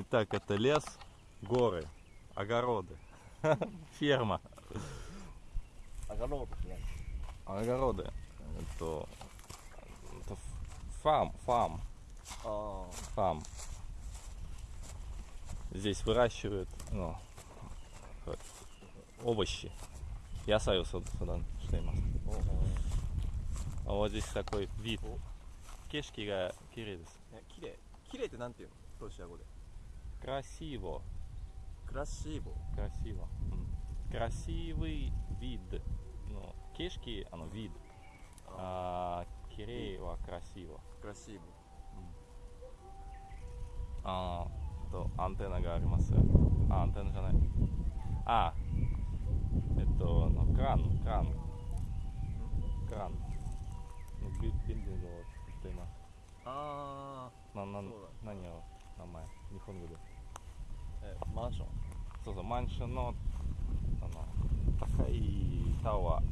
Итак, это лес, горы, огороды, ферма. 上がろうとしない Огороды. Это, это фарм, фарм, あ фарм. Здесь выращивают ну, э, овощи. Ясайをそそだしています。あ А вот здесь такой вид. 景色が綺麗です。ね綺麗綺麗ってなんていうのロシア語で Красиво. Красиво. Красиво. Красивый вид. Ну, кишки, оно вид. А, а Киреева красиво. Красиво. А, то антенна гаримаса. А, антенна жанай. А, это ну, кран, кран. Кран. Ну, билдинг っています。ああ。な、な、何を名前、日本語で。ーえマンションそうそう、マンションの、あの、高いタワー。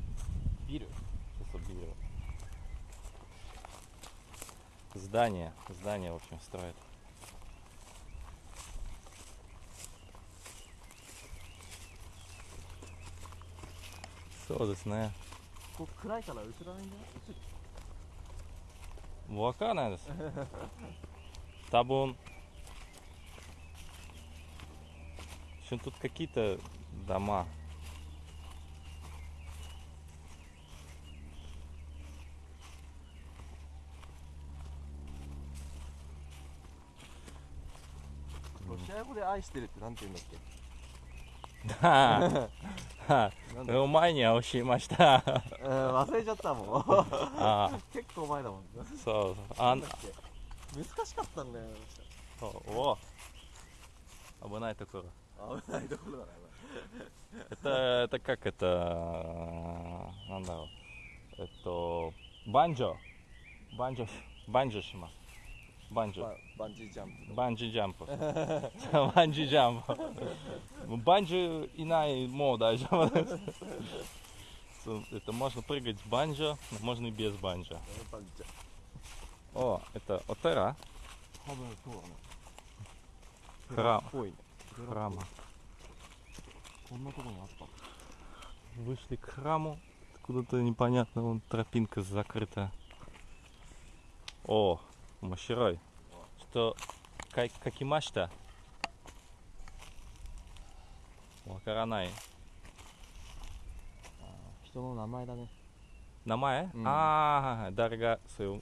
ビルそうそう、ビル。Здание, здание, в общем, строят. Все, ですね。ここ暗いから映らないんだよ映るわかんないです。多分、 что тут какие-то дома.「ロシア語で愛してる」ってなんて言うんだっけはあなんだお前には教えました。うん忘れちゃったもんあ結構前だもんそうそう。あなんんだっけ難しかったんだよそうお危ないところ。 это, это как это? Э, надо. Это банджо. Банджо. Банджо шима. Банджо. Банджи джамп. Банджи джамп. Банджи джамп. Банджи инай мо. Это можно прыгать с банджо, можно и без банджо. О, это отера. Храм храма. Вышли к храму. куда-то непонятно, вон тропинка закрыта. О, мощерой. Что, как, как и мачта? Вакаранай. Что ну, на май даже? На май? А, дорога свою.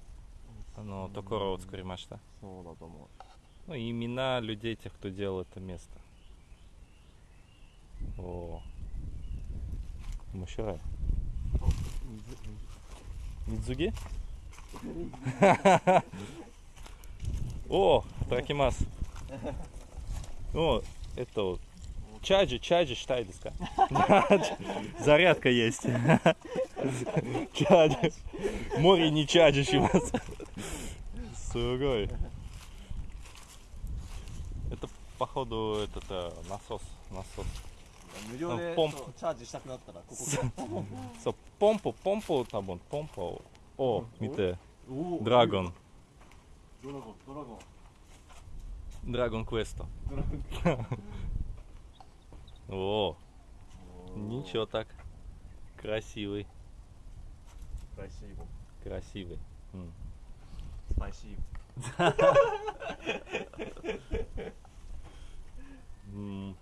Ну, только род скорее мачта. Ну, имена людей тех, кто делал это место. О. Мощерой. う Мидзуги? О, такимас. О, это вот. Чаджи, чаджи, считай, диска. Зарядка есть. Чаджи. Море не чаджи, шимас. Сугой. Это, походу, этот э, насос. Насос. 無料でポンチャージしたくなったらここそうポンポポンポ多分ポンポを見てドラゴンドラゴンドラゴンドラゴンクエスト о ничего так красивый красивый красивый mm. спасибо mm.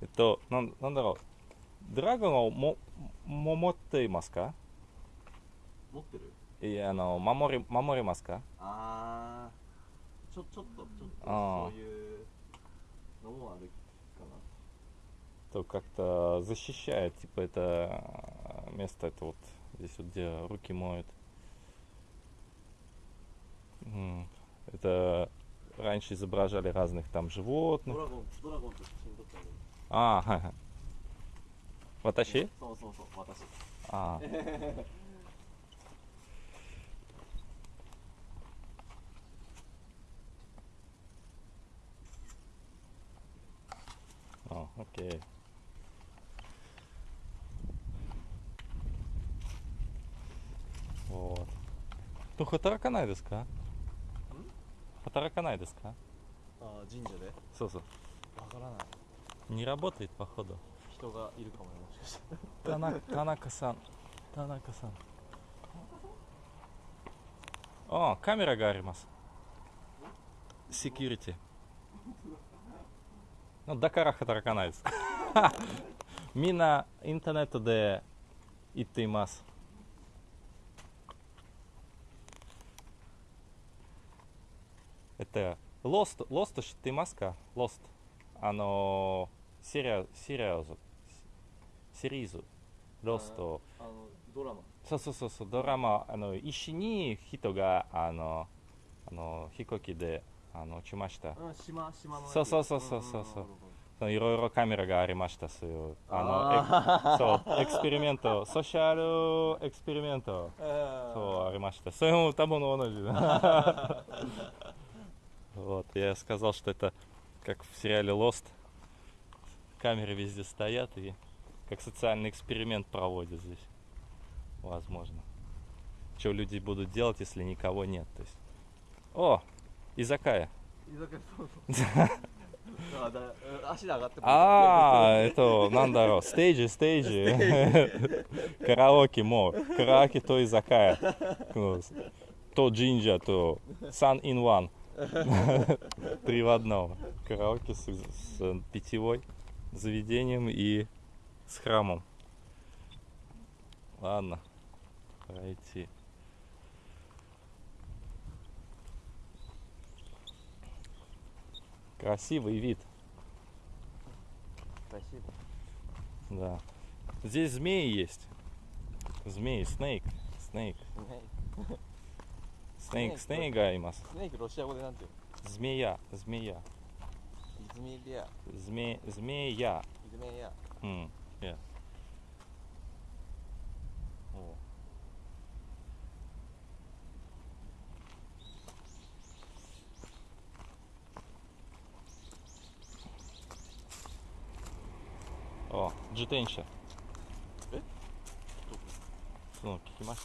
えっと、なんなんだろう。ドラゴンをもも持っていますか持ってるいや、あの、守り、守りますかあーちょちょっとちょっとあーそういうのもあるかな То как-то защищает, типа, это э, место, это вот здесь вот, где руки моют. М. Это раньше изображали разных там ド животных. ラゴ ああはいはい私？そうそうそう私あああ、オッケー。おと働かないですか？働かないですか？あ、神社で？そうそう。わからない。Не работает, походу. 人がいるかもねもしかして Танака, Танака-сан. Танака-сан. О, камераがあります。セキュリティ。のだから働かないです。みんなインターネットで言っています。えっと、ロスト、ロスト知っていますかロスト。あのー、 シリア、シリアズ、シリーズ、ロスト。あのドラマそうそうそうそうドラマあの石に人があのあの飛行機であの落ちましたうん島島のやつそうそうそうそうそうそうんんなるほどそのいろいろカメラがありましたそういうああのえそうエクスペリメントソーシャルエクスペリメントそうありましたそれも多分同じだ вот я сказал что это как в сериале Lost камеры везде стоят и как социальный эксперимент проводят здесь. Возможно. Что люди будут делать, если никого нет. То есть... О! Изакая. А, а это, нандаро, стейджи, стейджи. Караоке, мо. Караоке то изакая. То джинджа, то сан ин ван. Три в одном. Караоке с э, питьевой заведением и с храмом. Ладно, пора. Красивый вид. Спасибо. Да. Здесь змеи есть. Змеи, снейк. Снейк. Снейк, снейк, снейк, снейк, Змея. снейк, Змея. Зме, змея. Змея. Hum, yeah. Oh. О, джитенча. Ну, кикимаш.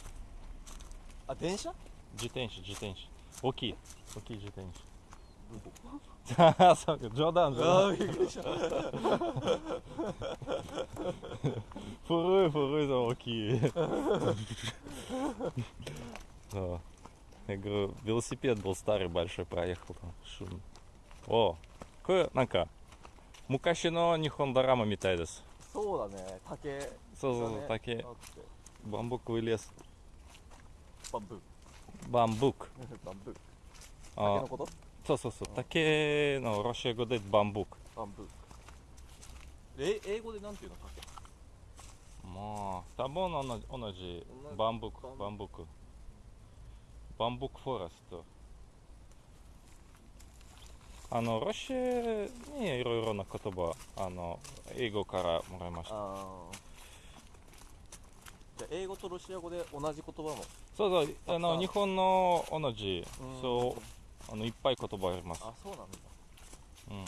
А тенша? Джитенча, джитенча. Окей, окей, джитенча. した。あ電車自転車、自転車。大きい。大きい自転ど車。そうか、冗談、冗談。あーびっくりした古い古いの大きい Да. Я говорю, велосипед был старый, большой, проехал там, шумно. О, これなんか昔の日本ドラマみたいです。そうだね竹そうそうそう、だね竹あってバンブックレス、バンブーバンブック。バンブー竹あのこと そうそうそう、竹のロシア語でバンブック。バンブーえ英語でなんていうの？竹。まあ、多分同じ。同じ。バンブック、バンブック。バンブック。フォレスト。あの、ロシアにいろいろな言葉、あの、英語からもらいました。じゃあ英語とロシア語で同じ言葉も？そうそう、あの、あ日本の同じ。うん、そう、あの、いっぱい言葉あります。あそうなんだうん。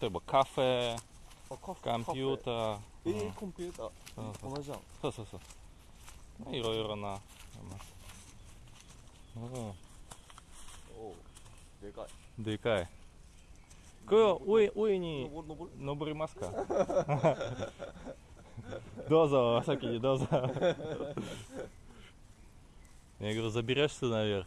例えば、カフェ、あカフコンピューター。えー、うんコンピューターそうそう同じじゃんそうそうそう。いろいろな、あります。うん。おおでかいでかい。これは上上に登る登る登りますかどうぞ、先にどうぞ。Я говорю, заберешься наверх?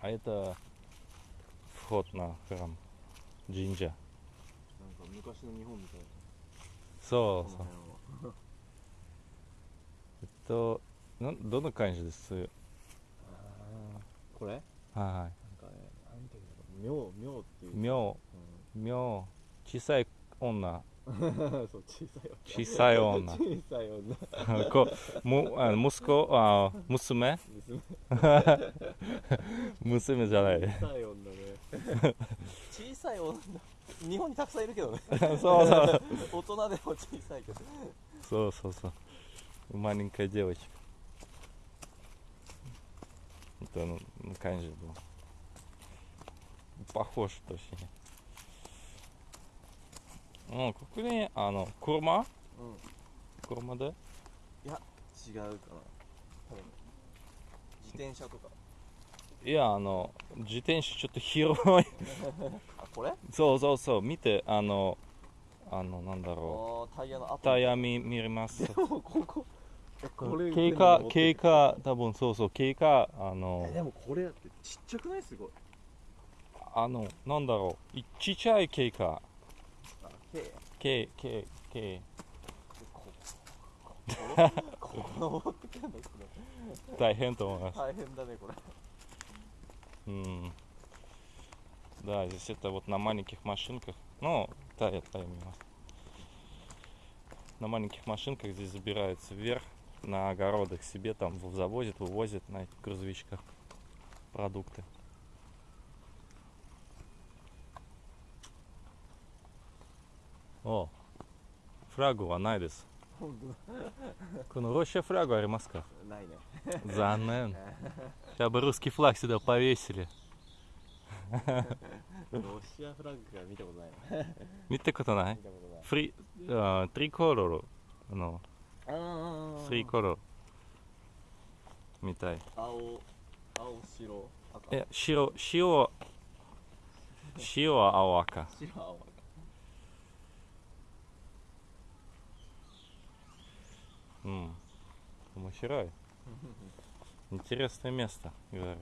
А это вход на храм Джинджа. なんか昔の日本みたいなそうそうこの。辺はえっと、なんどんな感じですこれなんはかねなんていうんだろう妙妙っていうい。妙、う妙、小さい女、ん、 そう小さい小さい女小さい女こむあ息子あ娘娘娘じゃない小さい女ね小さい女日本にたくさんいるけどねそうそう大人でも小さいけどそうそうそうмаленькая девочка это ну, ну, конечно был похож точнее うんここにあの車うん。車で？違うかな。多分自転車とか。いやあの自転車ちょっと広い。あこれ？あそうそうそう。見てあのあのなんだろータイヤの跡うタイヤ見見れます。ここ？経過経過多分そうそう。経過あのえでもこれだってちっちゃくない？すごい。あのなんだろう。いちっちゃい経過 あけ経経経ここここ登ってくるんだけど大変と思います大変だねこれ М. Да, здесь это вот на маленьких машинках. Ну, да, я пойму. На маленьких машинках здесь забираются вверх на огородах себе там в- завозят, вывозят на этих грузовичках продукты. О, фрагуはないです。本このロシアフラグありますか当だないね Занен. Сейчас бы русский флаг сюда повесили. ロシアフラッグが見たことないな見たことない見たこ 面白い интересное место говорю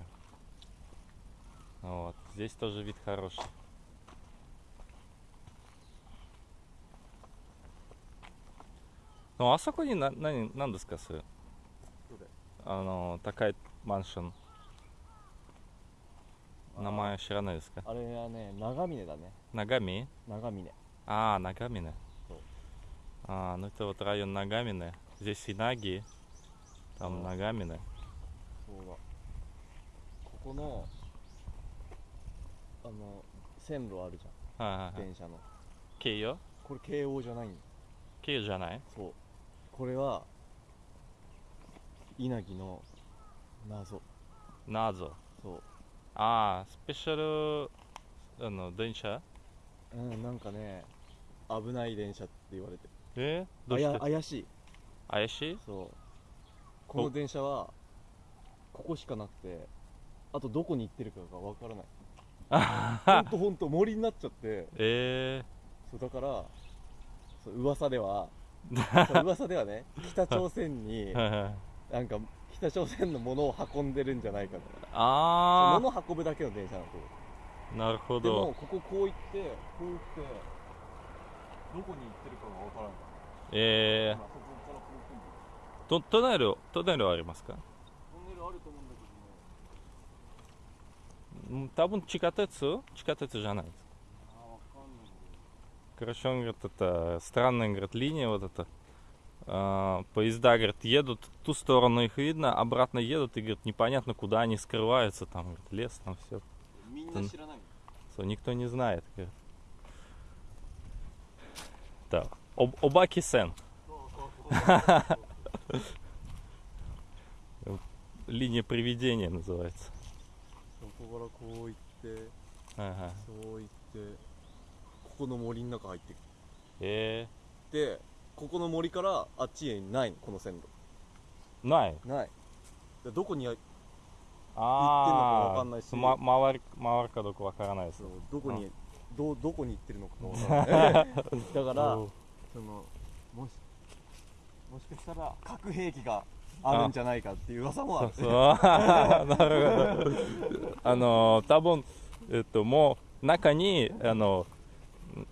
вот здесь тоже вид хороший ну а そこにな何何ですかそれどれあの高いマンション名前知らないですかあれはね長峰だね長見 長峰 А, Нагамина. Вот. А, ну это вот район Нагамина. Здесь и Наги, там Да. Нагамина. そうだここのあの線路あるじゃん А, 電車の Кио? これ京王じゃないんだ Кио じゃないそうこれは稲城の謎 Назо. そ А, спешл аの電車ううんなんかね危ない電車って言われてるえどあやうして怪しい 怪しい？そう。この電車はここしかなくてあとどこに行ってるかがわからない。ほんとほんと森になっちゃって。えそうだからそう噂では そう噂ではね北朝鮮にー、なんか北朝鮮のものを運んでるんじゃないかと。あ物を運ぶだけの電車なんなるほど。でもどこここう行ってこう行ってどこに行ってるかがわからない。え今そこからこう来るー、とトネルトネルありますかトンネルあると思うんだけどねうん多分地下鉄地下鉄じゃないですあーわかんない Короче, он говорит, это странная, говорит, линия вот эта. А, поезда, говорит, едут в ту сторону их видно, обратно едут и, говорит, непонятно, куда они скрываются, там, говорит, лес, там все. みんな知らないの никто не знает, говорит. Так, Об, Обаки Сен, そうそうそうлиния привидения называется. そこからこう行って Ага. そう行ってここの森の中入ってく Э, でここの森からあっちへないのこの線路 най. ないでどこにあ А, вакансии. ма- мавар, маварка доку вакаранай そうどこにどどこに行ってるのかがわからないだからおそのもし もしかしたら核兵器があるんじゃないかっていう噂もあるそうなるほどあの多分えっともう中にあの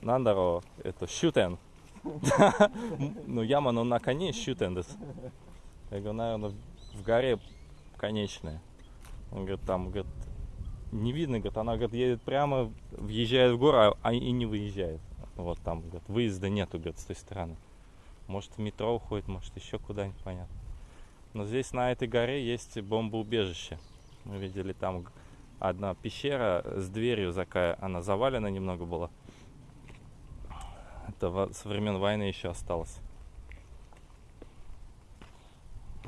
なんだろうえっと終点の山の中に終点です。Я говорю, наверное, в горе конечная. Он говорит, там, говорит, не видно, говорит, она, говорит, едет прямо, въезжает в гору, а и не выезжает. Вот там, говорит, выезда нету, говорит, с той стороны. Может в метро уходит, может еще куда-нибудь, понятно. Но здесь на этой горе есть бомбоубежище. Мы видели там одна пещера с дверью такая, она завалена немного была. Это со времен войны еще осталось.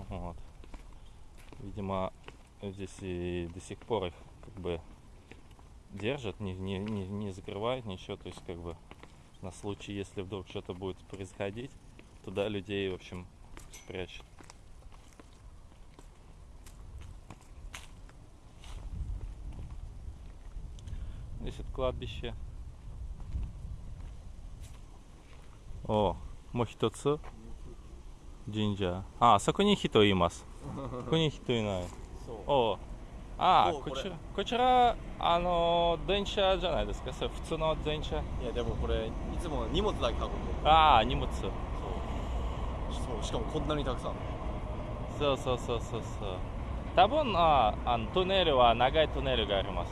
Вот. Видимо, здесь и до сих пор их как бы держат, не, не, не, не закрывают ничего, то есть как бы на случай, если вдруг что-то будет происходить, туда людей, в общем, спрячут. Здесь это кладбище. О, Мохитоцу Джинджа. А, そこに人います。ここに人いない。そうおああおこれこちらこちらあの電車じゃないですかそれ普通の電車いやでもこれいつも荷物だけ運んでるああ荷物 そうしかもこんなにたくさん。そうそうそうそうそう。多分ああのトンネルは長いトンネルがあります。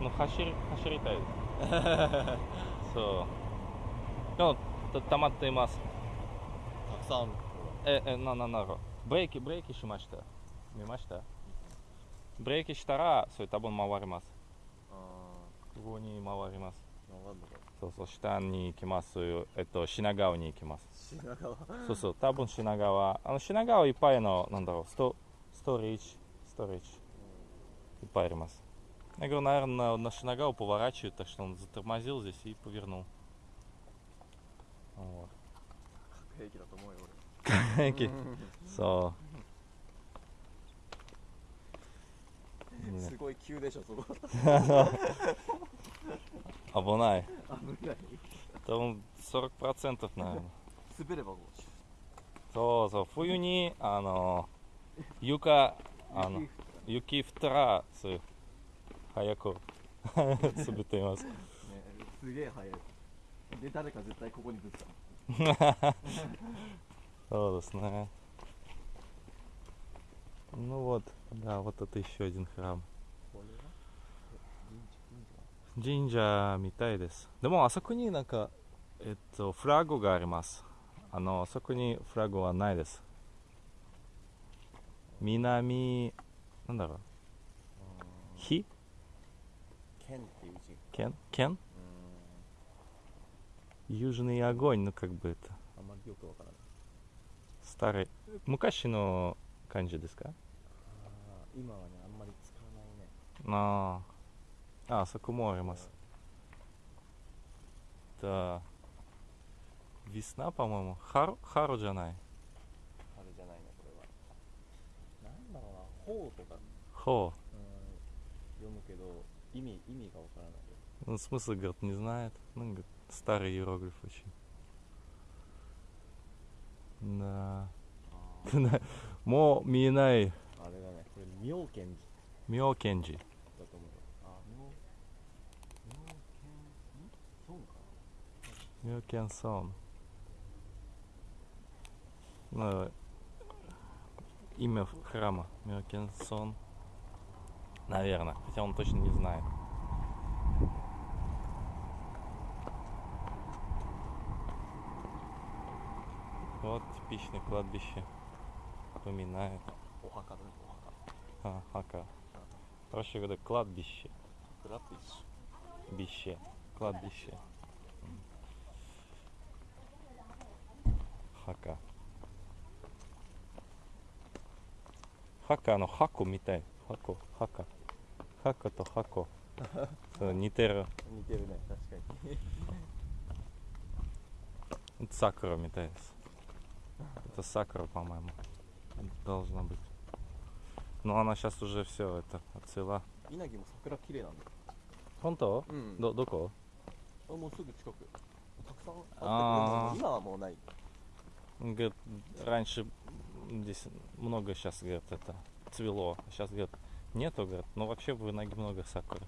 もう走り走りたいです。そう。でもた溜まっています。たくさんええなななるブレーキブレーキしました？見ました？ブレーキしたらそれ多分回ります。あここに回ります。あ分かんのかそうそう下に行きますえっと品川に行きます品川そうそう多分品川あの品川いっぱいのなんだろうストストレージストレージいっぱいありますЯ говорю, наверное, на Шинагау поворачивает, так что он затормозил здесь и повернул. Вот. 核兵器だと思う すごい急でしょそこう。危ない。危ない Там 40% наверное. 滑ればこうそうそう、冬に、あの、床、あの、雪降ったら、そう、早く滑っています。ねすげえ速いで誰か絶対ここにぶつかそうですね。 Ну вот, да, вот это еще один храм. これは神社みたいです。でもあそこになんか、えっと、フラグがあります。あの、あそこにフラグはないです。南、なんだろう、火剣っていう字剣剣うん Южный огонь, ну как бы это. あんまりよくわからない Старый. 昔の漢字ですかあー 今はねあんまり使わないねああ、あそこもあります。Да. Весна, по-моему. Хару, хару じゃない。あれじゃないねこれはなんだろうな「ほう」とかХо. うん読むけど意味意味がわからないよ Ну, смысл, говорит, не знает. Ну, говорит, старый иероглиф очень. Да. あもう見えない。ー あれだねこれ妙見寺妙見寺。だと思うあ妙妙見んそうか妙見сон. Ну, имя храма. Мёкен сон. Наверное. Хотя он точно не знает. Вот типичное кладбище. Напоминает. お墓だねお墓 А, хака. Проще говоря, кладбище. クラッピッシ Бище. Кладбище. М. Хака. Хака, の箱みたい。箱、ハカ。ハカと箱。そう似てる。ュ似てるね確かに Это сакура みたいです。Это сакура, по-моему. Должна быть. но она сейчас уже все это отцвела. Инаги сакура кирей Хонто? До, доко? А. Раньше здесь много сейчас, говорит, это цвело. Сейчас, говорит, нету, говорит, но вообще в Инаги много сакуры.